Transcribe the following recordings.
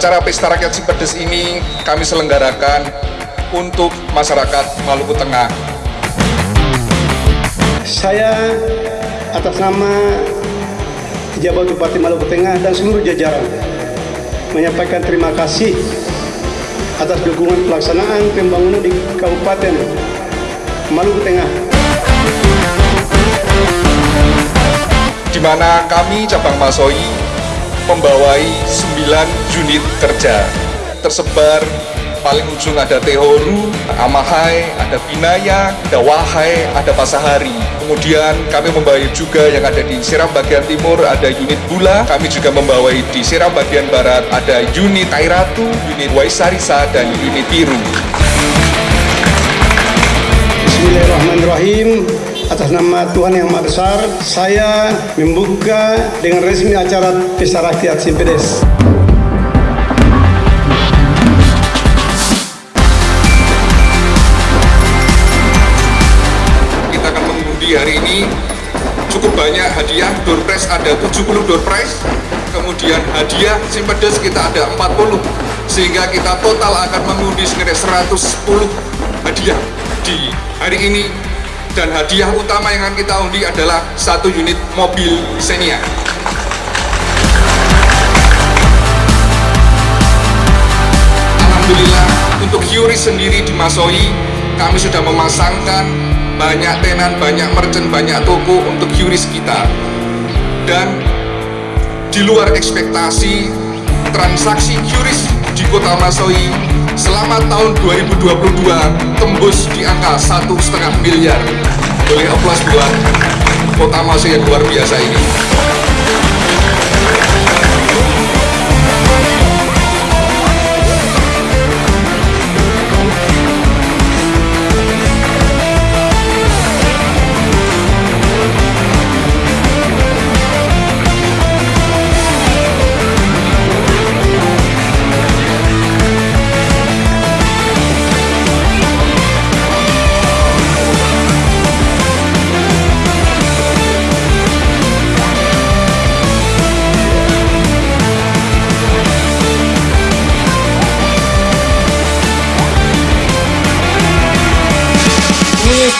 Acara Pesta Rakyat Simpedes ini kami selenggarakan untuk masyarakat Maluku Tengah. Saya atas nama pejabat Bupati Maluku Tengah dan seluruh jajaran menyampaikan terima kasih atas dukungan pelaksanaan pembangunan di Kabupaten Maluku Tengah. Di mana kami cabang Masoi membawai 9 unit kerja tersebar paling ujung ada Tehoru, Amahai, ada Binaya, ada Wahai, ada Pasahari. Kemudian kami membawa juga yang ada di Seram bagian timur ada unit Bula. Kami juga membawa di Seram bagian barat ada unit Kairatu, unit Waisarisa, dan unit Biru. Bismillahirrahmanirrahim. Atas nama Tuhan Yang Maha Besar, saya membuka dengan resmi acara Pesta Rakyat Simpedes. hari ini. Cukup banyak hadiah door prize ada 70 door prize. Kemudian hadiah simpedes kita ada 40 sehingga kita total akan mengundi senilai 110 hadiah di hari ini dan hadiah utama yang akan kita undi adalah satu unit mobil Xenia. Alhamdulillah untuk Hyuri sendiri di Masoi kami sudah memasangkan banyak tenan, banyak merchant, banyak toko untuk QRIS kita dan di luar ekspektasi transaksi QRIS di kota Masoi selama tahun 2022 tembus di angka satu setengah miliar. Boleh aplaus buat kota Masoi yang luar biasa ini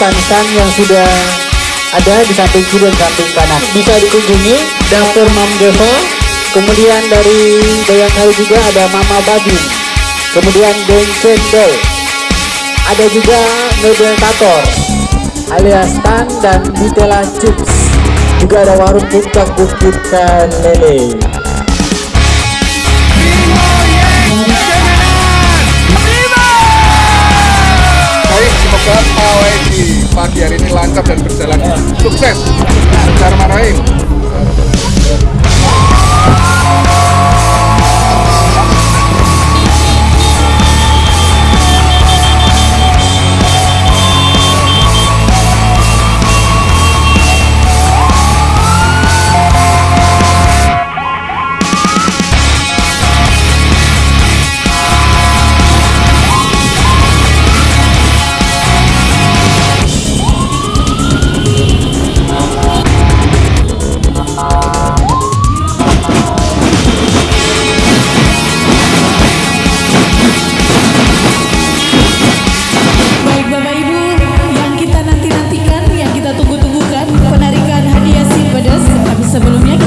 stand yang sudah ada di samping kiri dan samping kanan. Bisa dikunjungi dapur Mam Devo. Kemudian dari Bayangkari juga ada Mama Babi kemudian Geng Cendol. Ada juga Tator alias Tan dan Bitela Chips. Juga ada warung puncak bukit lele semoga pawai di pagi hari ini lancar dan berjalan sukses. Bismillahirrahmanirrahim. Sosial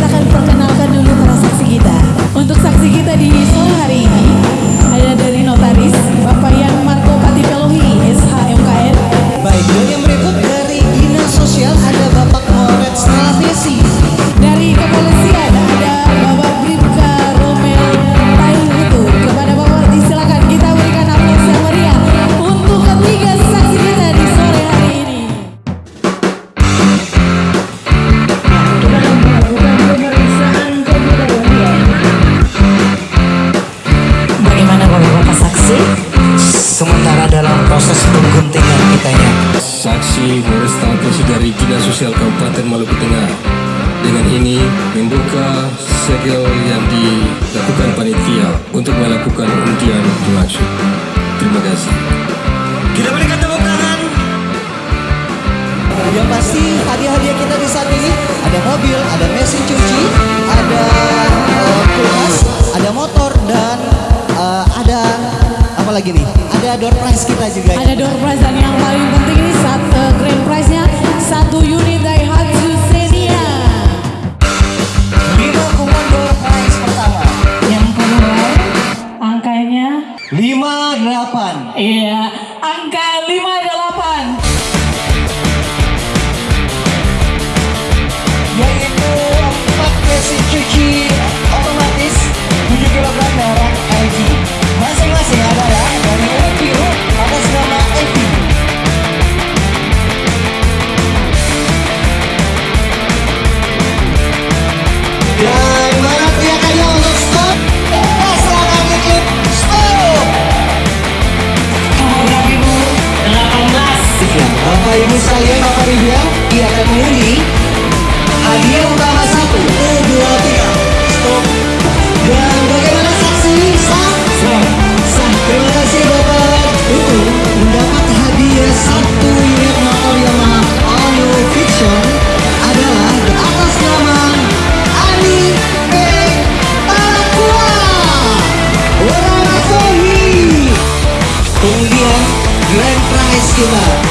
membuka segel yang dilakukan panitia untuk melakukan undian dimaksud. Terima kasih. Kita berikan tepuk tangan. Yang pasti hadiah-hadiah kita di saat ini ada mobil, ada mesin cuci, ada give up.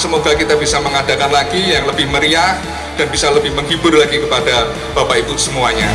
semoga kita bisa mengadakan lagi yang lebih meriah dan bisa lebih menghibur lagi kepada Bapak Ibu semuanya.